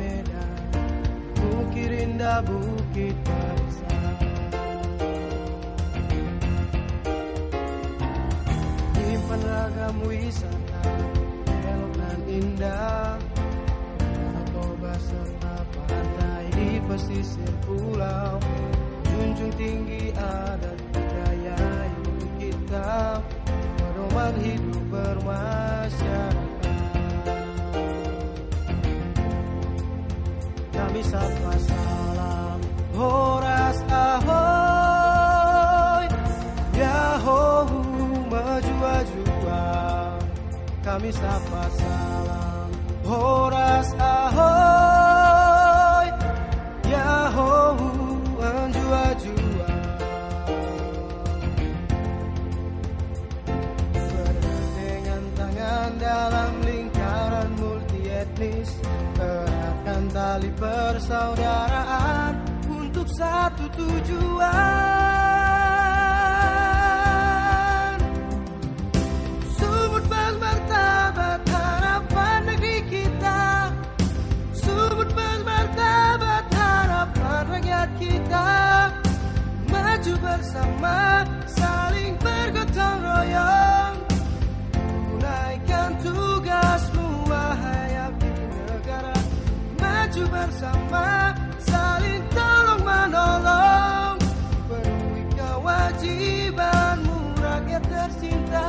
Medan Bukit Indah Bukit Barisan Nyimpan ragam wisata Elok dan indah. Danau Toba serta pantai di pesisir pulau. Junjung tinggi adat budaya ibu kita. Pedoman hidup bermasyarakat Kami sapa salam Horas ahoy. Yahohu maju jua Kami sapa salam. Horas tali persaudaraan Untuk satu tujuan Maju bersama saling tolong menolong. Penuhi kewajibanmu rakyat tercinta.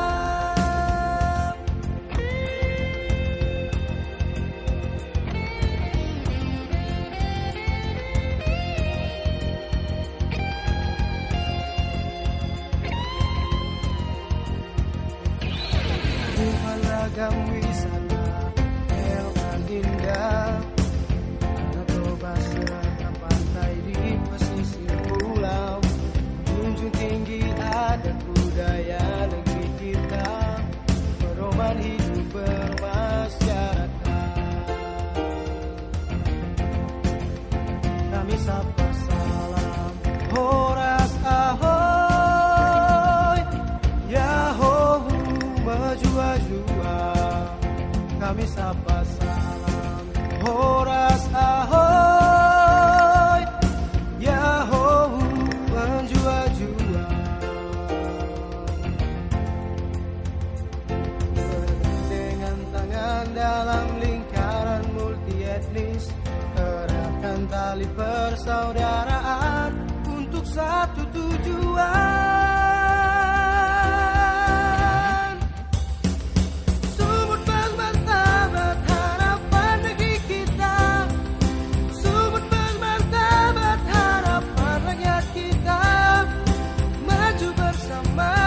Tuhan ragam jua Kami sapa salam. Horas ahoy Yahohu maju jua Bergandengan tangan dalam lingkaran multi etnis Eratkan tali persaudaraan Untuk satu tujuan bersama